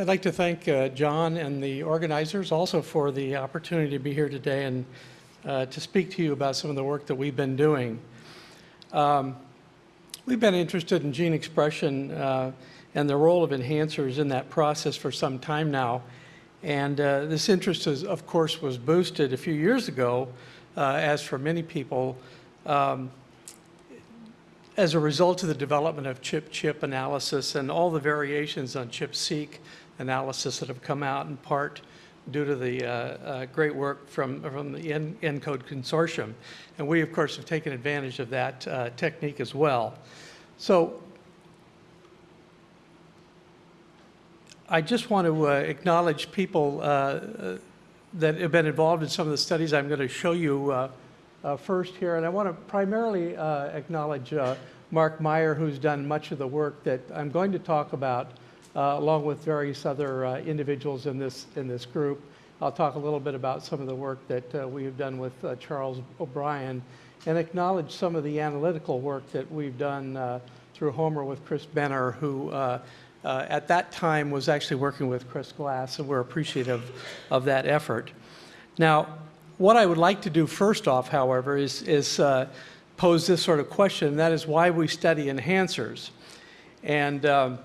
I'd like to thank uh, John and the organizers also for the opportunity to be here today and uh, to speak to you about some of the work that we've been doing. Um, we've been interested in gene expression uh, and the role of enhancers in that process for some time now. And uh, this interest, is, of course, was boosted a few years ago, uh, as for many people, um, as a result of the development of ChIP-chip analysis and all the variations on ChIP-seq analysis that have come out in part due to the uh, uh, great work from, from the ENCODE consortium. And we, of course, have taken advantage of that uh, technique as well. So I just want to uh, acknowledge people uh, uh, that have been involved in some of the studies I'm going to show you first here. And I want to primarily acknowledge Mark Meyer, who's done much of the work that I'm going to talk about along with various other uh, individuals in this, in this group. I'll talk a little bit about some of the work that uh, we have done with Charles O'Brien and acknowledge some of the analytical work that we've done through Homer with Chris Benner, who uh, at that time was actually working with Chris Glass, and we're appreciative of that effort. Now, what I would like to do first off, however, is, is uh, pose this sort of question, and that is why we study enhancers. And um,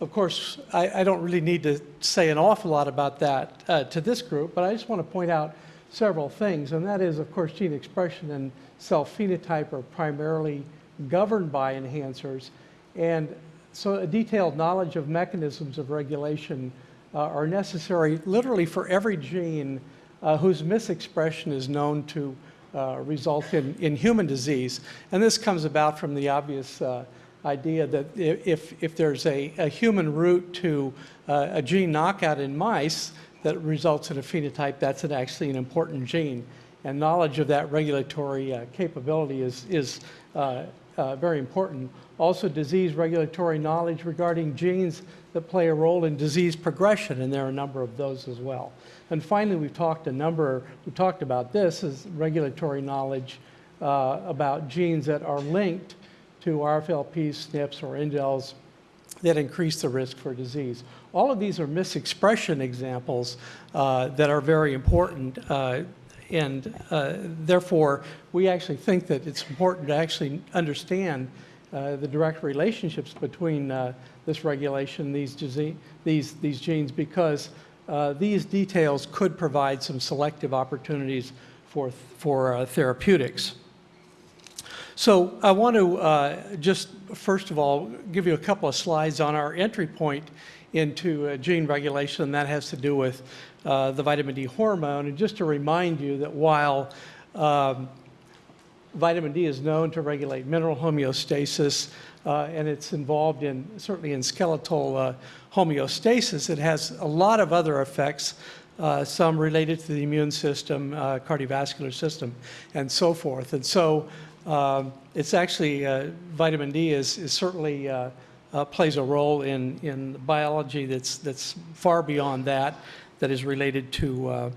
of course, I, I, don't really need to say an awful lot about that uh, to this group, but I just want to point out several things, and that is, of course, gene expression and cell phenotype are primarily governed by enhancers, and so a detailed knowledge of mechanisms of regulation uh, are necessary literally for every gene uh, whose misexpression is known to uh, result in, in human disease. And this comes about from the obvious uh, idea that if, if there's a, a human route to uh, a gene knockout in mice that results in a phenotype, that's an actually an important gene. And knowledge of that regulatory uh, capability is, is uh, uh, very important. Also, disease regulatory knowledge regarding genes that play a role in disease progression, and there are a number of those as well. And finally, we've talked a number, we talked about this, is regulatory knowledge uh, about genes that are linked to RFLPs, SNPs, or indels that increase the risk for disease. All of these are misexpression examples uh, that are very important uh, and uh, therefore we actually think that it's important to actually understand uh, the direct relationships between uh, this regulation, these, these, these genes, because uh, these details could provide some selective opportunities for, for therapeutics. So I want to uh, just, first of all, give you a couple of slides on our entry point into uh, gene regulation, that has to do with uh, the vitamin D hormone. And just to remind you that while um, vitamin D is known to regulate mineral homeostasis, uh, and it's involved in, certainly in skeletal uh, homeostasis, it has a lot of other effects uh, some related to the immune system, uh, cardiovascular system, and so forth. And so um, it's actually, uh, vitamin D is, is certainly uh, uh, plays a role in, in biology that's, that's far beyond that, that is related to uh,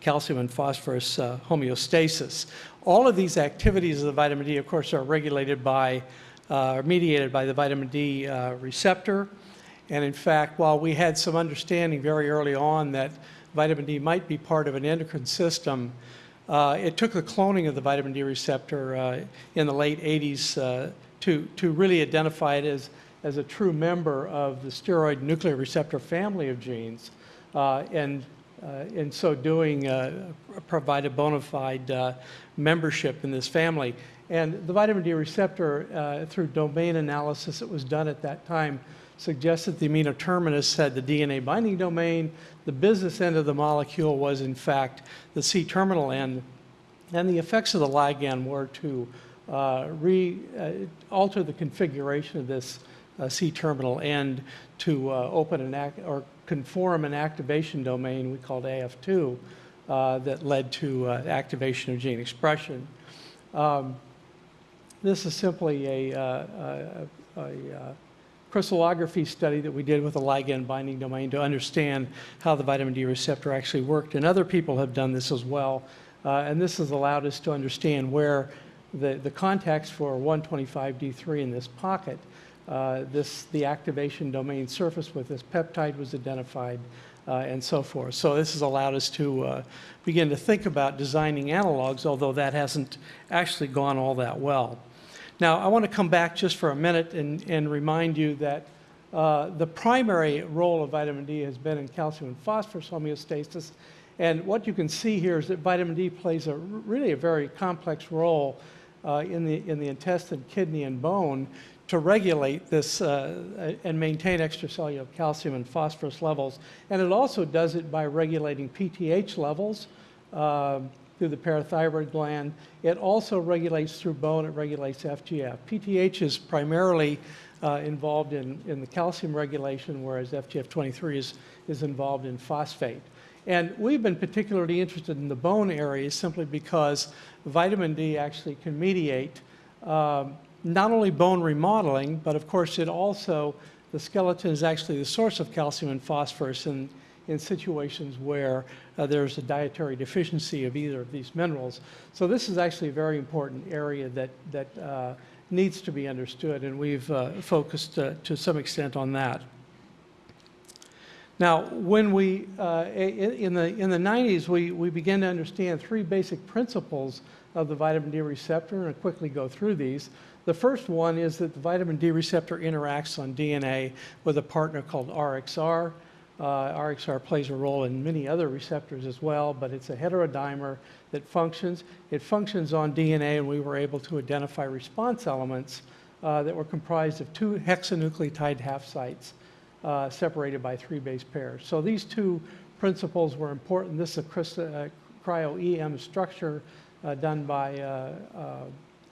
calcium and phosphorus uh, homeostasis. All of these activities of the vitamin D, of course, are regulated by, uh, mediated by the vitamin D receptor. And in fact, while we had some understanding very early on that vitamin D might be part of an endocrine system, uh, it took the cloning of the vitamin D receptor uh, in the late 80s uh, to, to really identify it as, as a true member of the steroid nuclear receptor family of genes. Uh, and uh, in so doing, provided bona fide membership in this family. And the vitamin D receptor, through domain analysis that was done at that time, suggested the amino terminus had the DNA binding domain. The business end of the molecule was, in fact, the C-terminal end. And the effects of the ligand were to uh, re, uh, alter the configuration of this uh, C-terminal end to uh, open an act or conform an activation domain we called AF2 uh, that led to uh, activation of gene expression. Um, this is simply a, a, a, a crystallography study that we did with a ligand binding domain to understand how the vitamin D receptor actually worked. And other people have done this as well. Uh, and this has allowed us to understand where the, the contacts for 125D3 in this pocket uh, this, the activation domain surface with this peptide was identified, uh, and so forth. So this has allowed us to uh, begin to think about designing analogs, although that hasn't actually gone all that well. Now, I want to come back just for a minute and, and remind you that uh, the primary role of vitamin D has been in calcium and phosphorus homeostasis. And what you can see here is that vitamin D plays a really a very complex role uh, in, the, in the intestine, kidney, and bone to regulate this uh, and maintain extracellular calcium and phosphorus levels. And it also does it by regulating PTH levels um, through the parathyroid gland. It also regulates through bone, it regulates FGF. PTH is primarily uh, involved in, in the calcium regulation, whereas FGF23 is, is involved in phosphate. And we've been particularly interested in the bone area simply because vitamin D actually can mediate um, not only bone remodeling, but of course it also, the skeleton is actually the source of calcium and phosphorus in situations where uh, there's a dietary deficiency of either of these minerals. So this is actually a very important area that, that uh, needs to be understood, and we've uh, focused uh, to some extent on that. Now, when we, uh, in, the, in the 90s, we, we began to understand three basic principles of the vitamin D receptor, and I'll quickly go through these. The first one is that the vitamin D receptor interacts on DNA with a partner called RXR. Uh, RXR plays a role in many other receptors as well, but it's a heterodimer that functions. It functions on DNA, and we were able to identify response elements uh, that were comprised of two hexanucleotide half sites uh, separated by three base pairs. So these two principles were important. This is a uh, cryo-EM structure uh, done by uh,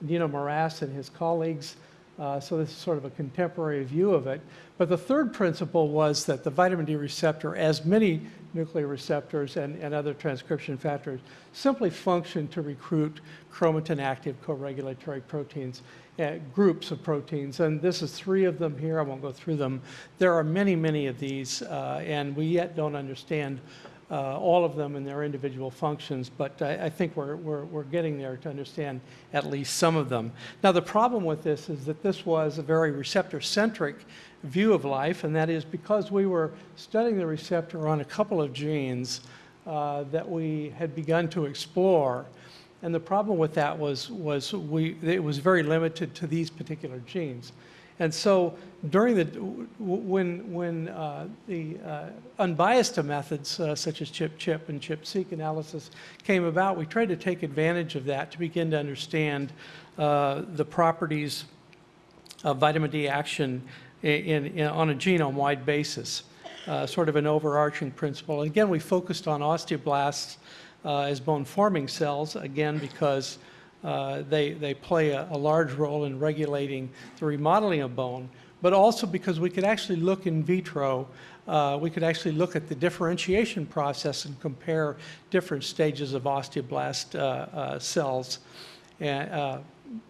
Dino Moras and his colleagues. Uh, so this is sort of a contemporary view of it. But the third principle was that the vitamin D receptor, as many nuclear receptors and, and other transcription factors, simply function to recruit chromatin-active co-regulatory proteins, uh, groups of proteins. And this is three of them here. I won't go through them. There are many, many of these, uh, and we yet don't understand uh, all of them in their individual functions, but I, I think we're, we're, we're, getting there to understand at least some of them. Now, the problem with this is that this was a very receptor-centric view of life, and that is because we were studying the receptor on a couple of genes uh, that we had begun to explore. And the problem with that was, was we, it was very limited to these particular genes. And so during the, when, when uh, the uh, unbiased methods uh, such as ChIP-ChIP and ChIP-seq analysis came about, we tried to take advantage of that to begin to understand uh, the properties of vitamin D action in, in, on a genome-wide basis, uh, sort of an overarching principle. And again, we focused on osteoblasts uh, as bone-forming cells, again, because uh, they, they play a, a, large role in regulating the remodeling of bone, but also because we could actually look in vitro, uh, we could actually look at the differentiation process and compare different stages of osteoblast uh, uh cells, and, uh,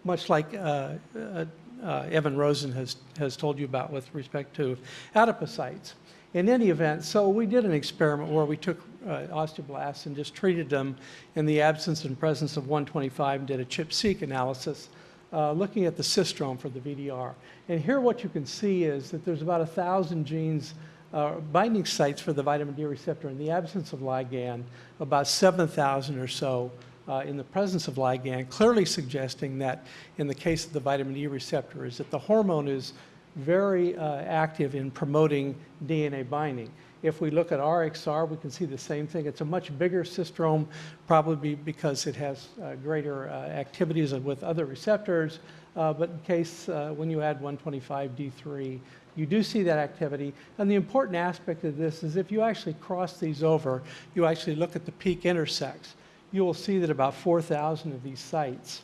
much like Evan Rosen has, has told you about with respect to adipocytes. In any event, so we did an experiment where we took uh, osteoblasts and just treated them in the absence and presence of 125 and did a ChIP-seq analysis uh, looking at the cistrome for the VDR. And here what you can see is that there's about a 1,000 genes uh, binding sites for the vitamin D receptor in the absence of ligand, about 7,000 or so uh, in the presence of ligand, clearly suggesting that in the case of the vitamin D receptor is that the hormone is very uh, active in promoting DNA binding. If we look at RXR, we can see the same thing. It's a much bigger cistrome, probably because it has uh, greater uh, activities with other receptors. Uh, but in case uh, when you add 125D3, you do see that activity. And the important aspect of this is if you actually cross these over, you actually look at the peak intersects, you will see that about 4,000 of these sites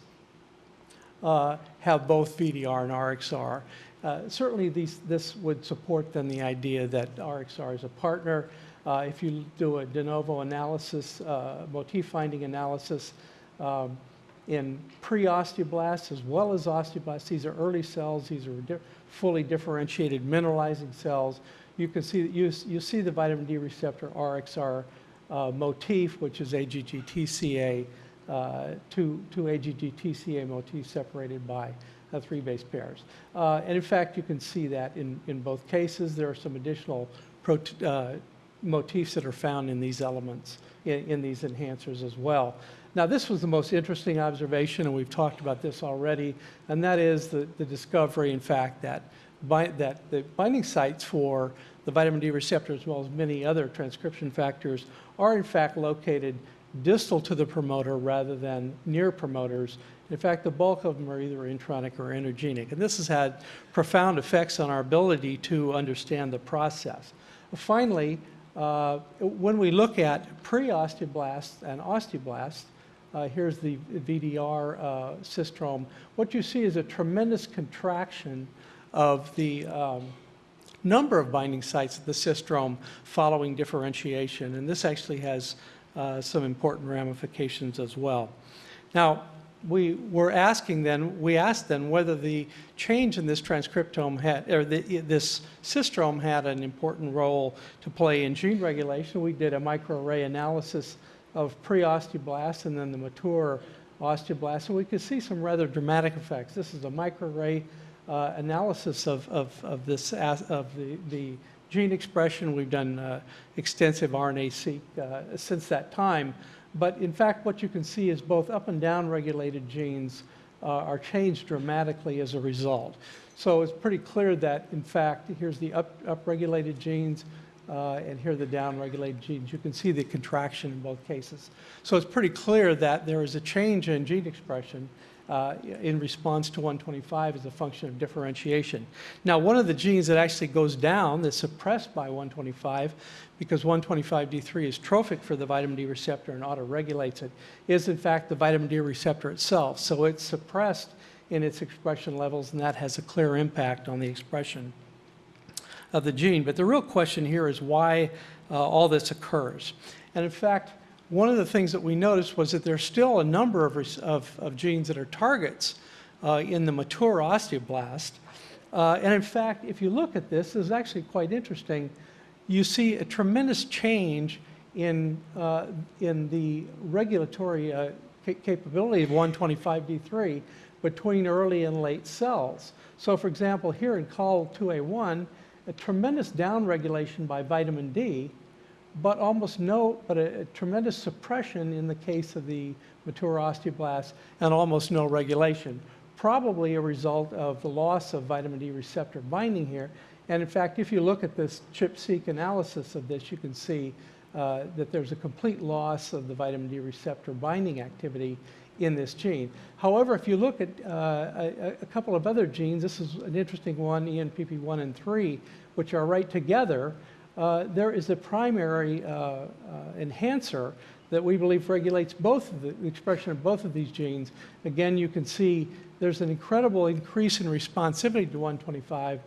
uh, have both VDR and RXR. Uh, certainly these, this would support then the idea that RXR is a partner. Uh, if you do a de novo analysis, uh, motif finding analysis um, in pre-osteoblasts as well as osteoblasts, these are early cells, these are di fully differentiated mineralizing cells. You can see, that you, you see the vitamin D receptor RXR uh, motif, which is AGG-TCA, uh, two, two AGG-TCA motifs separated by uh, three base pairs. Uh, and in fact, you can see that in, in both cases. There are some additional uh, motifs that are found in these elements, in, in these enhancers as well. Now, this was the most interesting observation, and we've talked about this already, and that is the, the discovery, in fact, that, that the binding sites for the vitamin D receptor, as well as many other transcription factors, are in fact located distal to the promoter rather than near promoters. In fact, the bulk of them are either intronic or intergenic. And this has had profound effects on our ability to understand the process. Finally, uh, when we look at pre-osteoblasts and osteoblasts, uh, here's the VDR uh, systrome, what you see is a tremendous contraction of the um, number of binding sites of the systrome following differentiation. And this actually has uh, some important ramifications as well. Now, we were asking then, we asked then whether the change in this transcriptome had, or the, this cistrome had an important role to play in gene regulation. We did a microarray analysis of pre-osteoblasts and then the mature osteoblasts, and we could see some rather dramatic effects. This is a microarray uh, analysis of, of, of this, of the, the gene expression. We've done uh, extensive RNA-seq uh, since that time. But in fact, what you can see is both up and down regulated genes uh, are changed dramatically as a result. So it's pretty clear that, in fact, here's the up, upregulated genes, uh, and here are the downregulated genes. You can see the contraction in both cases. So it's pretty clear that there is a change in gene expression uh, in response to 125 as a function of differentiation. Now, one of the genes that actually goes down, that's suppressed by 125, because 125D3 is trophic for the vitamin D receptor and autoregulates it, is in fact the vitamin D receptor itself. So it's suppressed in its expression levels, and that has a clear impact on the expression of the gene. But the real question here is why uh, all this occurs. And in fact, one of the things that we noticed was that there's still a number of, of, of genes that are targets uh, in the mature osteoblast. Uh, and in fact, if you look at this, this is actually quite interesting. You see a tremendous change in, uh, in the regulatory uh, capability of 125D3 between early and late cells. So for example, here in COL2A1, a tremendous downregulation by vitamin D but almost no, but a, a, tremendous suppression in the case of the mature osteoblasts and almost no regulation, probably a result of the loss of vitamin D receptor binding here. And in fact, if you look at this ChIP-seq analysis of this, you can see uh, that there's a complete loss of the vitamin D receptor binding activity in this gene. However, if you look at uh, a, a, couple of other genes, this is an interesting one, ENPP1 and 3, which are right together, uh, there is a primary uh, uh, enhancer that we believe regulates both of the, the expression of both of these genes. Again, you can see there's an incredible increase in responsivity to 125,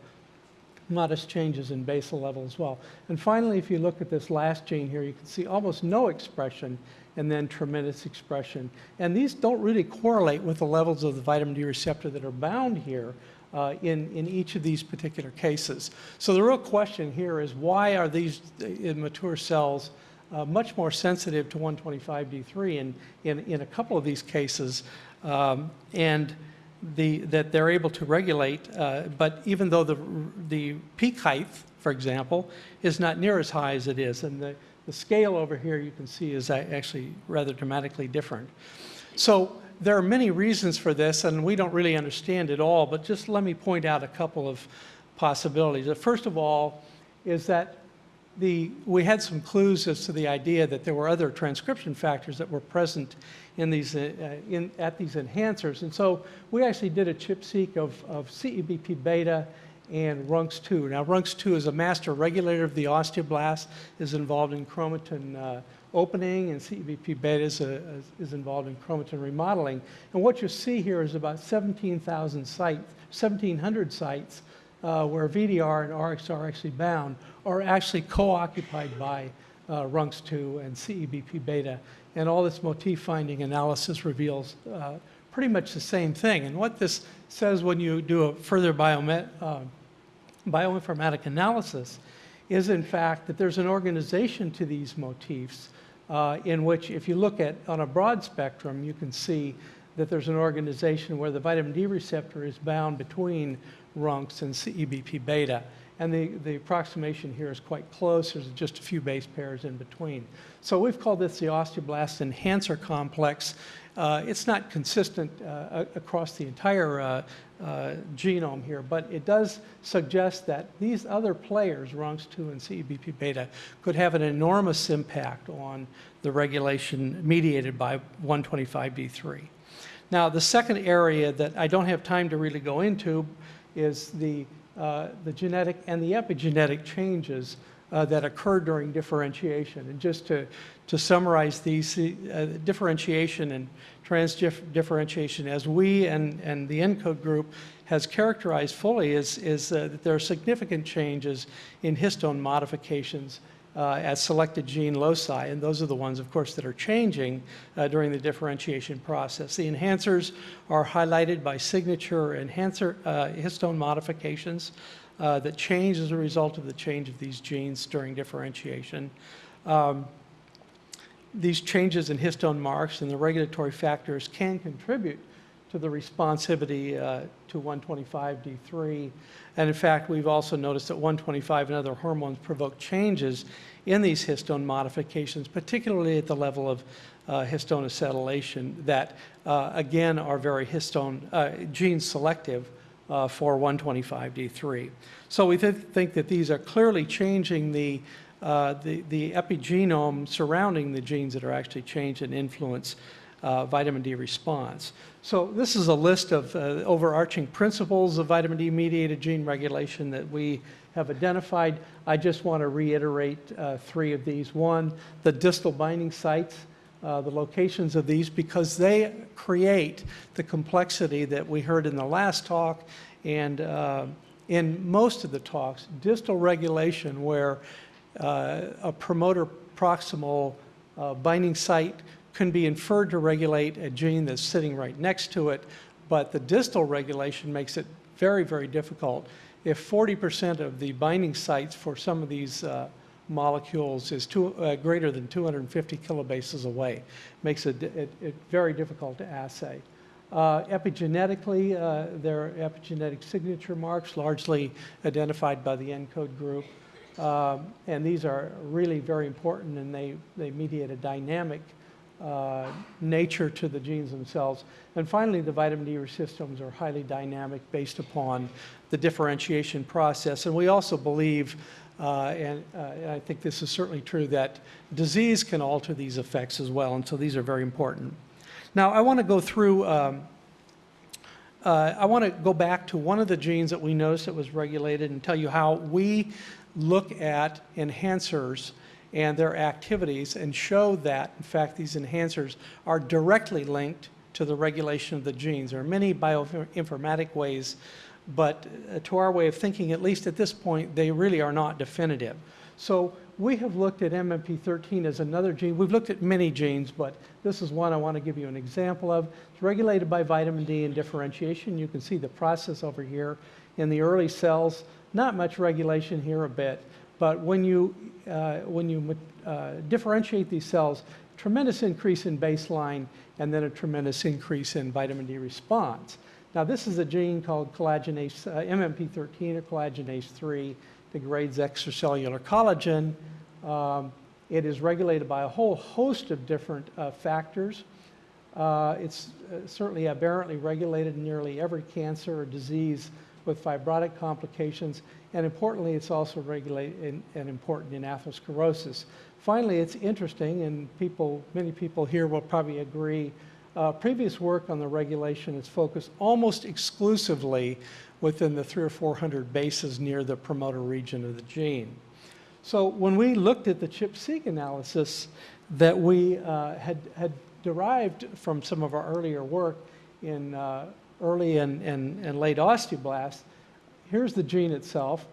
modest changes in basal level as well. And finally, if you look at this last gene here, you can see almost no expression and then tremendous expression. And these don't really correlate with the levels of the vitamin D receptor that are bound here, uh, in, in each of these particular cases. So the real question here is why are these immature cells uh, much more sensitive to 125D3 in, in, in a couple of these cases, um, and the, that they're able to regulate, uh, but even though the, the peak height, for example, is not near as high as it is, and the, the scale over here you can see is actually rather dramatically different. So there are many reasons for this, and we don't really understand it all, but just let me point out a couple of possibilities. First of all is that the, we had some clues as to the idea that there were other transcription factors that were present in these, uh, in, at these enhancers. And so we actually did a ChIP-seq of, of CEBP beta and RUNX2. Now, RUNX2 is a master regulator of the osteoblast, is involved in chromatin uh, opening, and CEBP beta is, a, is involved in chromatin remodeling. And what you see here is about 17,000 sites, 1,700 sites uh, where VDR and RXR are actually bound are actually co-occupied by uh, RUNX2 and CEBP beta. And all this motif finding analysis reveals uh, pretty much the same thing. And what this says when you do a further biomet, uh, bioinformatic analysis is in fact that there's an organization to these motifs uh, in which if you look at on a broad spectrum, you can see that there's an organization where the vitamin D receptor is bound between RUNX and CEBP beta. And the, the approximation here is quite close. There's just a few base pairs in between. So we've called this the osteoblast enhancer complex. Uh, it's not consistent uh, across the entire uh, uh, genome here, but it does suggest that these other players, RUNX2 and CEBP beta, could have an enormous impact on the regulation mediated by 125B3. Now, the second area that I don't have time to really go into is the, uh, the genetic and the epigenetic changes uh, that occur during differentiation. And just to, to summarize these, uh, differentiation and transdifferentiation, as we and, and the ENCODE group has characterized fully, is, is uh, that there are significant changes in histone modifications uh, at selected gene loci, and those are the ones, of course, that are changing uh, during the differentiation process. The enhancers are highlighted by signature enhancer uh, histone modifications uh, that change as a result of the change of these genes during differentiation. Um, these changes in histone marks and the regulatory factors can contribute to the responsivity uh, to 125D3. And in fact, we've also noticed that 125 and other hormones provoke changes in these histone modifications, particularly at the level of uh, histone acetylation that, uh, again, are very histone uh, gene selective uh, for 125D3. So we th think that these are clearly changing the, uh, the, the epigenome surrounding the genes that are actually changed and influence uh, vitamin D response. So this is a list of uh, overarching principles of vitamin D mediated gene regulation that we have identified. I just want to reiterate uh, three of these. One, the distal binding sites, uh, the locations of these, because they create the complexity that we heard in the last talk and uh, in most of the talks, distal regulation where uh, a promoter proximal uh, binding site can be inferred to regulate a gene that's sitting right next to it, but the distal regulation makes it very, very difficult. If 40% of the binding sites for some of these uh, molecules is two, uh, greater than 250 kilobases away, makes it, it, it very difficult to assay. Uh, epigenetically, uh, there are epigenetic signature marks largely identified by the ENCODE group. Um, and these are really very important and they, they mediate a dynamic uh, nature to the genes themselves. And finally, the vitamin D systems are highly dynamic based upon the differentiation process. And we also believe, uh, and, uh, and, I think this is certainly true, that disease can alter these effects as well. And so these are very important. Now, I want to go through, um, uh, I want to go back to one of the genes that we noticed that was regulated and tell you how we look at enhancers and their activities and show that, in fact, these enhancers are directly linked to the regulation of the genes. There are many bioinformatic ways, but uh, to our way of thinking, at least at this point, they really are not definitive. So we have looked at MMP13 as another gene. We've looked at many genes, but this is one I want to give you an example of. It's regulated by vitamin D and differentiation. You can see the process over here in the early cells. Not much regulation here a bit. But when you, uh, when you uh, differentiate these cells, tremendous increase in baseline and then a tremendous increase in vitamin D response. Now this is a gene called collagenase, uh, MMP13 or collagenase 3, degrades extracellular collagen. Um, it is regulated by a whole host of different uh, factors. Uh, it's uh, certainly aberrantly regulated in nearly every cancer or disease with fibrotic complications, and importantly, it's also regulated and important in atherosclerosis. Finally, it's interesting, and people, many people here will probably agree, uh, previous work on the regulation is focused almost exclusively within the three or 400 bases near the promoter region of the gene. So when we looked at the ChIP-seq analysis that we uh, had, had derived from some of our earlier work in uh, early and, and, and late osteoblasts, here's the gene itself.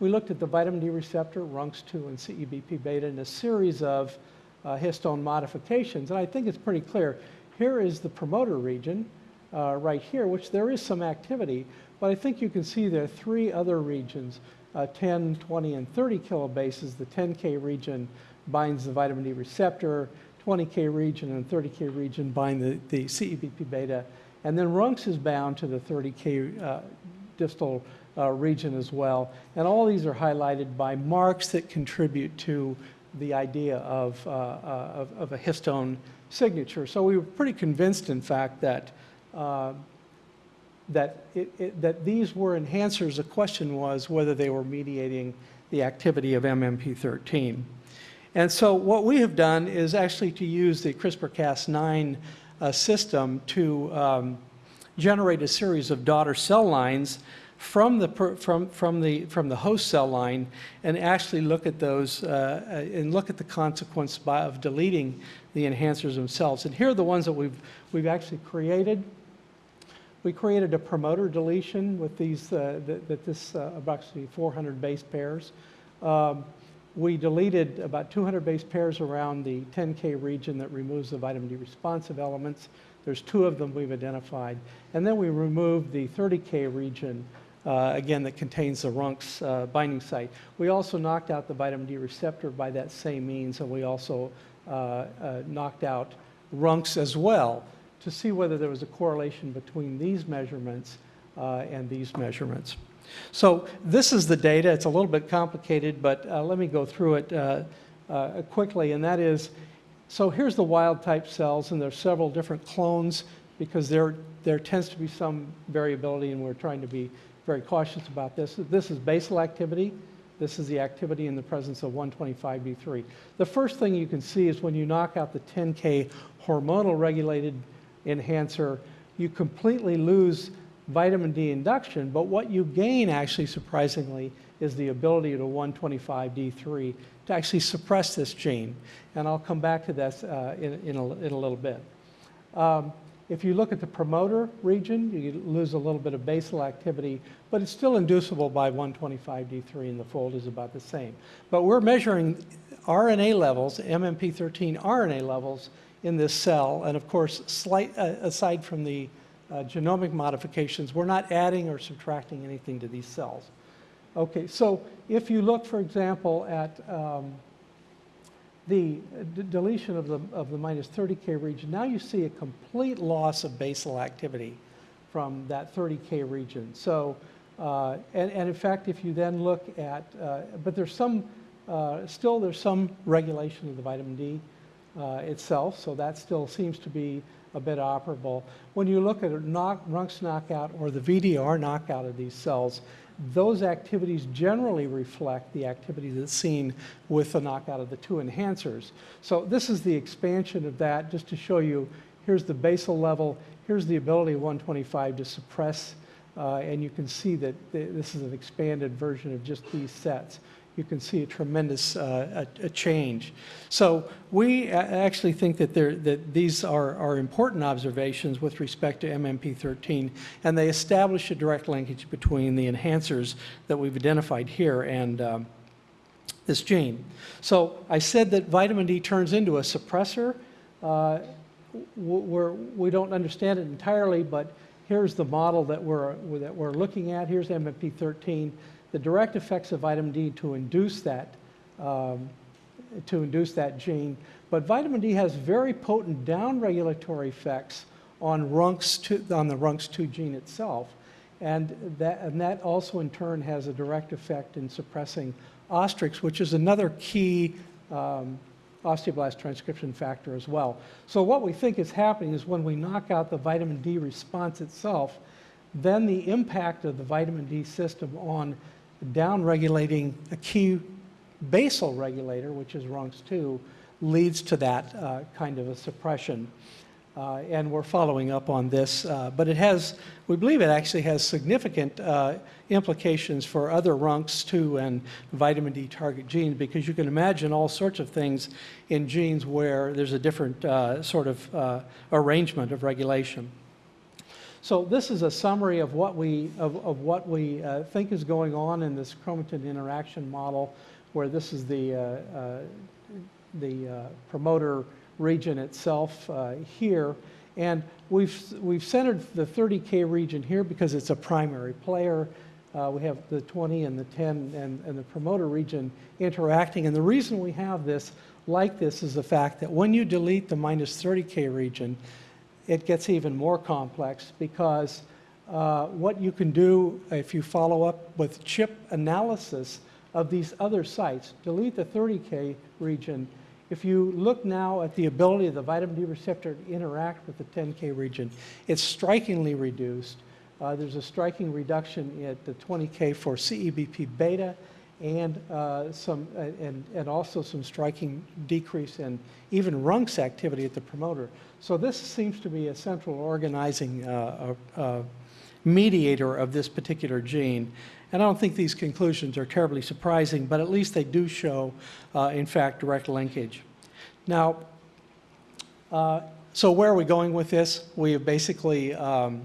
We looked at the vitamin D receptor, RUNX2 and CEBP beta, and a series of uh, histone modifications. And I think it's pretty clear. Here is the promoter region uh, right here, which there is some activity, but I think you can see there are three other regions, uh, 10, 20, and 30 kilobases. The 10K region binds the vitamin D receptor. 20K region and 30K region bind the, the CEBP beta. And then RUNX is bound to the 30K uh, distal uh, region as well. And all these are highlighted by marks that contribute to the idea of, uh, uh, of, of, a histone signature. So we were pretty convinced, in fact, that, uh, that, it, it, that these were enhancers. The question was whether they were mediating the activity of MMP13. And so what we have done is actually to use the CRISPR-Cas9 uh, system to um, generate a series of daughter cell lines from the, from, from, the, from the host cell line and actually look at those uh, uh, and look at the consequence by, of deleting the enhancers themselves. And here are the ones that we've, we've actually created. We created a promoter deletion with these, uh, that, that this uh, approximately 400 base pairs. Um, we deleted about 200 base pairs around the 10K region that removes the vitamin D responsive elements. There's two of them we've identified. And then we removed the 30K region, uh, again, that contains the RUNX uh, binding site. We also knocked out the vitamin D receptor by that same means, and we also uh, uh knocked out RUNX as well to see whether there was a correlation between these measurements uh, and these measurements. So this is the data. It's a little bit complicated, but uh, let me go through it uh, uh, quickly. And that is, so here's the wild type cells, and there's several different clones because there, there tends to be some variability, and we're trying to be very cautious about this. This is basal activity. This is the activity in the presence of 125B3. The first thing you can see is when you knock out the 10K hormonal regulated enhancer, you completely lose vitamin D induction, but what you gain actually surprisingly is the ability to 125D3 to actually suppress this gene. And I'll come back to this uh, in, in, a, in, a, little bit. Um, if you look at the promoter region, you lose a little bit of basal activity, but it's still inducible by 125D3 and the fold is about the same. But we're measuring RNA levels, MMP13 RNA levels in this cell, and of course, slight, uh, aside from the genomic modifications, we're not adding or subtracting anything to these cells. Okay, so if you look, for example, at um, the deletion of the, of the minus 30K region, now you see a complete loss of basal activity from that 30K region. So, uh, and, and, in fact, if you then look at, uh, but there's some, uh, still there's some regulation of the vitamin D uh, itself, so that still seems to be a bit operable. When you look at a knock, RUNX knockout or the VDR knockout of these cells, those activities generally reflect the activity that's seen with the knockout of the two enhancers. So this is the expansion of that just to show you, here's the basal level, here's the ability of 125 to suppress, uh, and you can see that th this is an expanded version of just these sets you can see a tremendous uh, a, a change. So we actually think that, that these are, are important observations with respect to MMP13, and they establish a direct linkage between the enhancers that we've identified here and um, this gene. So I said that vitamin D turns into a suppressor. Uh, we're, we don't understand it entirely, but here's the model that we're, that we're looking at. Here's MMP13 the direct effects of vitamin D to induce that, um, to induce that gene. But vitamin D has very potent downregulatory effects on, RUNX2, on the RUNX2 gene itself. And that, and that also in turn has a direct effect in suppressing ostrix, which is another key um, osteoblast transcription factor as well. So what we think is happening is when we knock out the vitamin D response itself, then the impact of the vitamin D system on downregulating a key basal regulator, which is RUNX2, leads to that uh, kind of a suppression. Uh, and we're following up on this, uh, but it has, we believe it actually has significant uh, implications for other RUNX2 and vitamin D target genes because you can imagine all sorts of things in genes where there's a different uh, sort of uh, arrangement of regulation. So this is a summary of what we, of, of what we uh, think is going on in this chromatin interaction model, where this is the, uh, uh, the uh, promoter region itself uh, here. And we've, we've centered the 30K region here because it's a primary player. Uh, we have the 20 and the 10 and, and the promoter region interacting. And the reason we have this like this is the fact that when you delete the minus 30K region, it gets even more complex because uh, what you can do if you follow up with chip analysis of these other sites, delete the 30K region. If you look now at the ability of the vitamin D receptor to interact with the 10K region, it's strikingly reduced. Uh, there's a striking reduction at the 20K for CEBP beta and uh, some uh, and, and also some striking decrease in even RUNX activity at the promoter. So this seems to be a central organizing uh, uh, mediator of this particular gene. And I don't think these conclusions are terribly surprising, but at least they do show, uh, in fact, direct linkage. Now, uh, so where are we going with this? We basically um,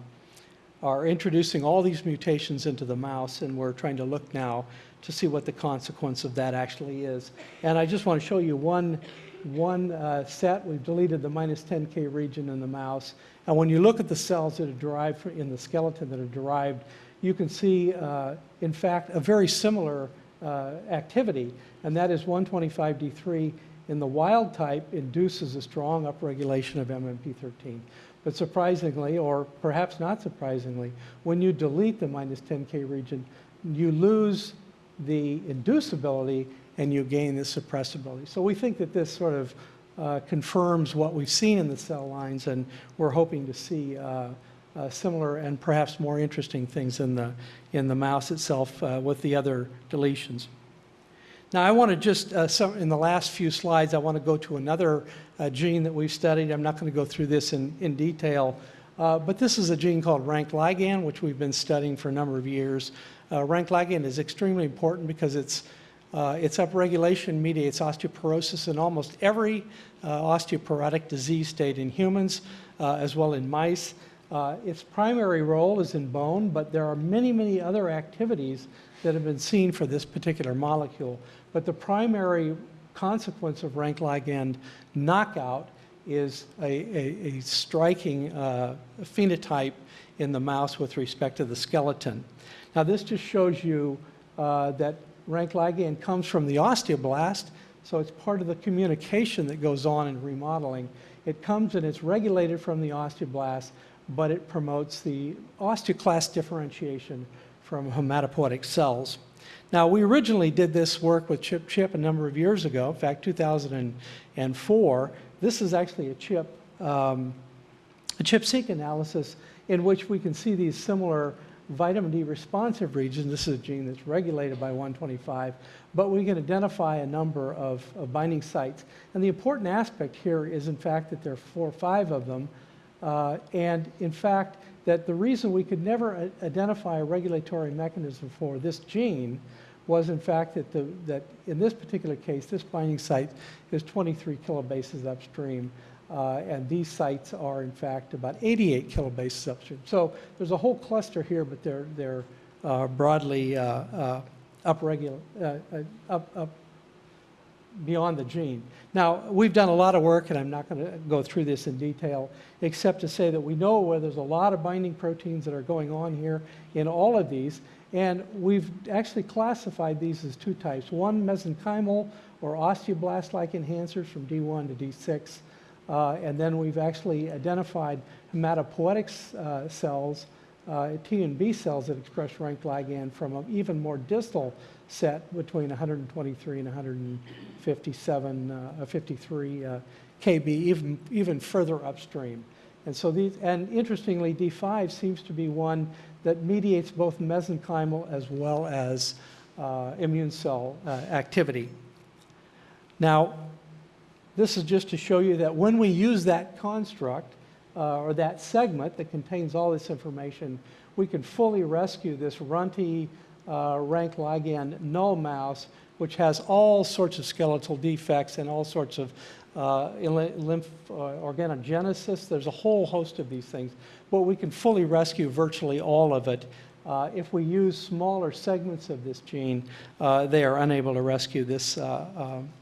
are introducing all these mutations into the mouse, and we're trying to look now to see what the consequence of that actually is. And I just want to show you one, one uh, set. We've deleted the minus 10K region in the mouse. And when you look at the cells that are derived in the skeleton that are derived, you can see, uh, in fact, a very similar uh, activity, and that is 125D3 in the wild type induces a strong upregulation of MMP13. But surprisingly, or perhaps not surprisingly, when you delete the minus 10K region, you lose the inducibility and you gain the suppressibility. So we think that this sort of uh, confirms what we've seen in the cell lines, and we're hoping to see uh, uh, similar and perhaps more interesting things in the, in the mouse itself uh, with the other deletions. Now I want to just, uh, some, in the last few slides, I want to go to another uh, gene that we've studied. I'm not going to go through this in, in detail, but this is a gene called rank ligand, which we've been studying for a number of years. Rank ligand is extremely important because it's uh, its upregulation mediates osteoporosis in almost every uh, osteoporotic disease state in humans uh, as well in mice. Uh, its primary role is in bone, but there are many, many other activities that have been seen for this particular molecule. But the primary consequence of rank ligand knockout is a, a, a striking uh, phenotype in the mouse with respect to the skeleton. Now this just shows you uh, that rank ligand comes from the osteoblast, so it's part of the communication that goes on in remodeling. It comes and it's regulated from the osteoblast, but it promotes the osteoclast differentiation from hematopoietic cells. Now, we originally did this work with Chip Chip a number of years ago, in fact, 2004. This is actually a chip, um, a ChIP-seq analysis in which we can see these similar vitamin D responsive regions. This is a gene that's regulated by 125, but we can identify a number of, of binding sites. And the important aspect here is, in fact, that there are four or five of them. Uh, and in fact, that the reason we could never identify a regulatory mechanism for this gene was in fact that, the, that in this particular case, this binding site is 23 kilobases upstream. Uh, and these sites are, in fact, about 88 kilobases upstream. So there's a whole cluster here, but they're, they're uh, broadly uh, uh uh, uh, up, up beyond the gene. Now, we've done a lot of work, and I'm not going to go through this in detail, except to say that we know where there's a lot of binding proteins that are going on here in all of these, and we've actually classified these as two types. One, mesenchymal or osteoblast-like enhancers from D1 to D6, uh, and then we've actually identified hematopoietic uh, cells, uh, T and B cells that express rank ligand from an even more distal set between 123 and 157, uh, 53 uh, kb, even, even further upstream. And so these, and interestingly, D5 seems to be one that mediates both mesenchymal as well as uh, immune cell activity. Now, this is just to show you that when we use that construct, uh, or that segment that contains all this information, we can fully rescue this runty uh, rank ligand null mouse, which has all sorts of skeletal defects and all sorts of uh, lymph uh, organogenesis. There's a whole host of these things, but we can fully rescue virtually all of it. Uh, if we use smaller segments of this gene, uh, they are unable to rescue this,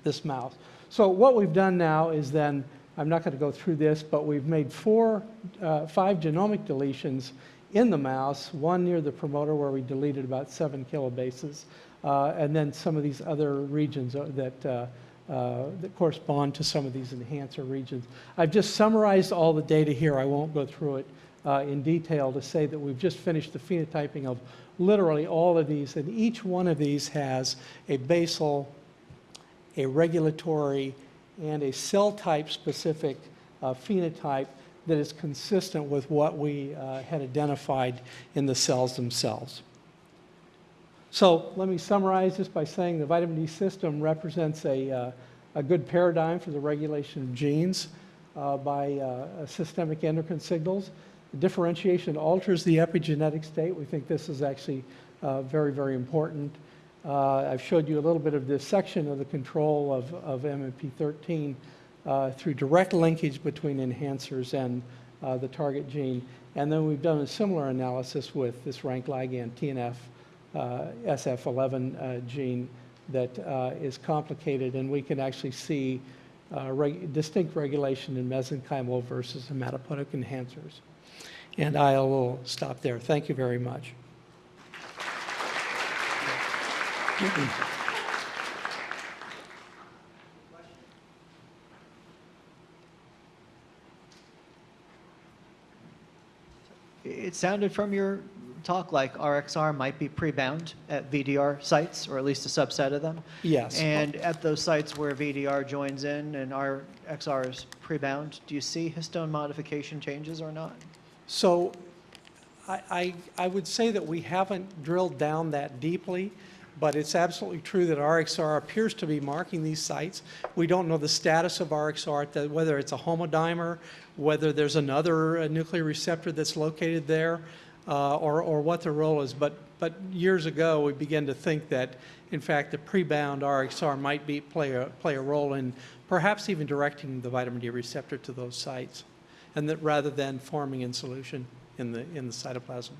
this mouse. So what we've done now is then, I'm not going to go through this, but we've made four, uh, five genomic deletions in the mouse, one near the promoter where we deleted about seven kilobases, uh, and then some of these other regions uh, that, uh, uh, that correspond to some of these enhancer regions. I've just summarized all the data here. I won't go through it uh, in detail to say that we've just finished the phenotyping of literally all of these, and each one of these has a basal, a regulatory, and a cell type specific uh, phenotype that is consistent with what we uh, had identified in the cells themselves. So let me summarize this by saying the vitamin D system represents a, uh, a good paradigm for the regulation of genes uh, by uh, systemic endocrine signals. The differentiation alters the epigenetic state. We think this is actually uh, very, very important. Uh, I've showed you a little bit of this section of the control of, of MMP13 uh, through direct linkage between enhancers and uh, the target gene. And then we've done a similar analysis with this rank ligand TNF uh, SF11 uh, gene that uh, is complicated, and we can actually see uh, reg distinct regulation in mesenchymal versus hematopoietic enhancers. And I will stop there. Thank you very much. It sounded from your talk like RXR might be pre-bound at VDR sites, or at least a subset of them. Yes. And at those sites where VDR joins in and RXR is pre-bound, do you see histone modification changes or not? So I, I, I would say that we haven't drilled down that deeply, but it's absolutely true that RXR appears to be marking these sites. We don't know the status of RXR, whether it's a homodimer, whether there's another uh, nuclear receptor that's located there, uh, or, or what the role is. But, but years ago, we began to think that, in fact, the pre-bound RXR might be, play, a, play a role in perhaps even directing the vitamin D receptor to those sites, and that rather than forming in solution in the, in the cytoplasm.